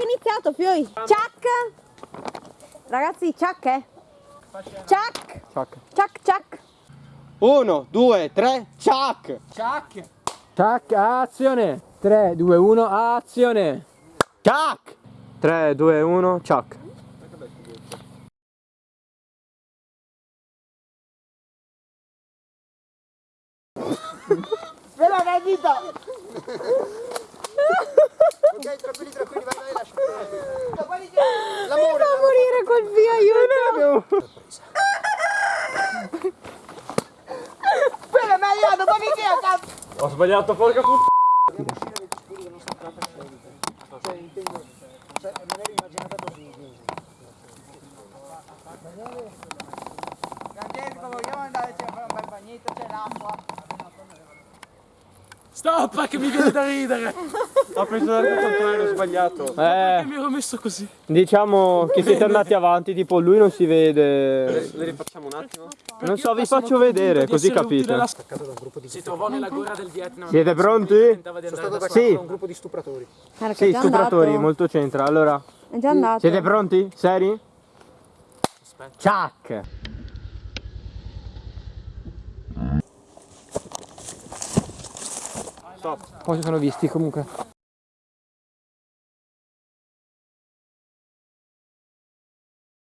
è iniziato, Fioi. Ciak. Ragazzi, ciak eh. Ciak. Ciak. Ciak, ciak. Uno, due, tre, ciak! Tac, azione! 3, 2, 1, azione! Ciak! 3, 2, 1, ciak! Ok, tranquilli, tranquilli, vai, vai, lascia. Mi fa morire col via, aiuto. Spera, ma io, domani che a cazzo! Ho sbagliato, porca puttana! Cioè, me l'ero immaginata così. Francesco, vogliamo andare a fare un bel bagnetto, c'è l'acqua. Stop che mi viene da ridere! Ho preso il contrario, ho sbagliato. Eh, mi ero messo così. diciamo che siete andati avanti, tipo lui non si vede. Le rifacciamo un attimo? Non so, vi faccio vedere, così capite. Si trovò nella guerra del Vietnam. Siete pronti? Tentava di andare da Sì, un gruppo di stupratori. Che sì, stupratori, andato. molto c'entra. Allora, È già andato. siete pronti? Seri? Ciak! Stop. Poi si sono visti comunque.